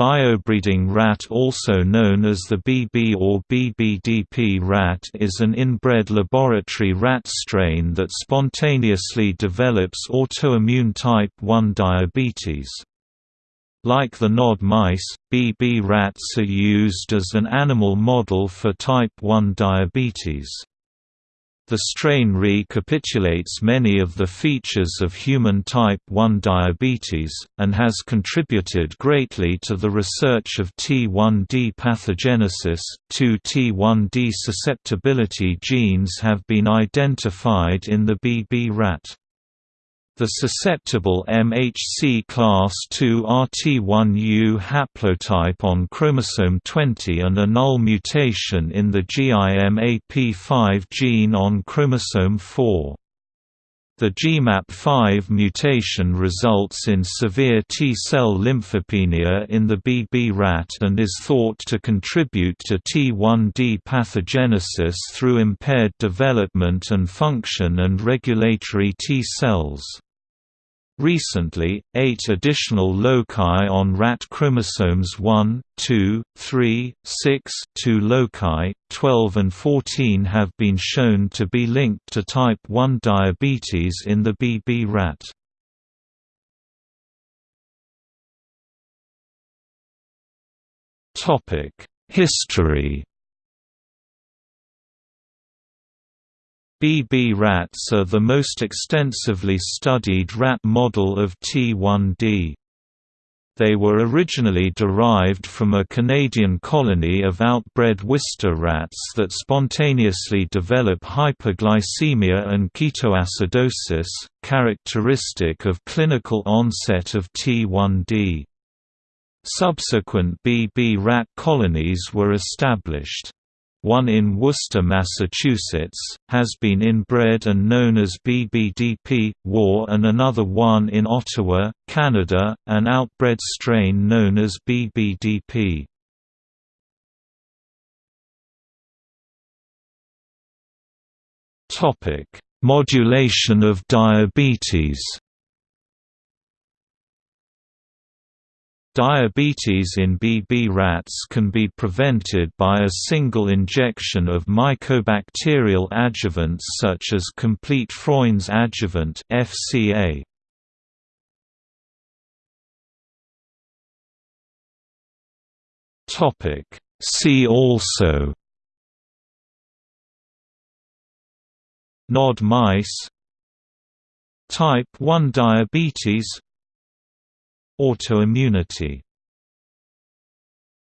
Biobreeding rat also known as the BB or BBDP rat is an inbred laboratory rat strain that spontaneously develops autoimmune type 1 diabetes. Like the nod mice, BB rats are used as an animal model for type 1 diabetes. The strain recapitulates many of the features of human type 1 diabetes, and has contributed greatly to the research of T1D pathogenesis. Two T1D susceptibility genes have been identified in the BB rat. The susceptible MHC class II RT1U haplotype on chromosome 20 and a null mutation in the GIMAP5 gene on chromosome 4. The GIMAP5 mutation results in severe T-cell lymphopenia in the BB rat and is thought to contribute to T1D pathogenesis through impaired development and function and regulatory T cells. Recently, eight additional loci on rat chromosomes 1, 2, 3, 6 two loci, 12 and 14 have been shown to be linked to type 1 diabetes in the BB rat. History BB rats are the most extensively studied rat model of T1D. They were originally derived from a Canadian colony of outbred Wistar rats that spontaneously develop hyperglycemia and ketoacidosis, characteristic of clinical onset of T1D. Subsequent BB rat colonies were established one in Worcester, Massachusetts, has been inbred and known as BBDP, Wor and another one in Ottawa, Canada, an outbred strain known as BBDP. Modulation of diabetes Diabetes in BB rats can be prevented by a single injection of mycobacterial adjuvants such as complete Freund's adjuvant FCA. Topic See also Nod mice Type 1 diabetes Autoimmunity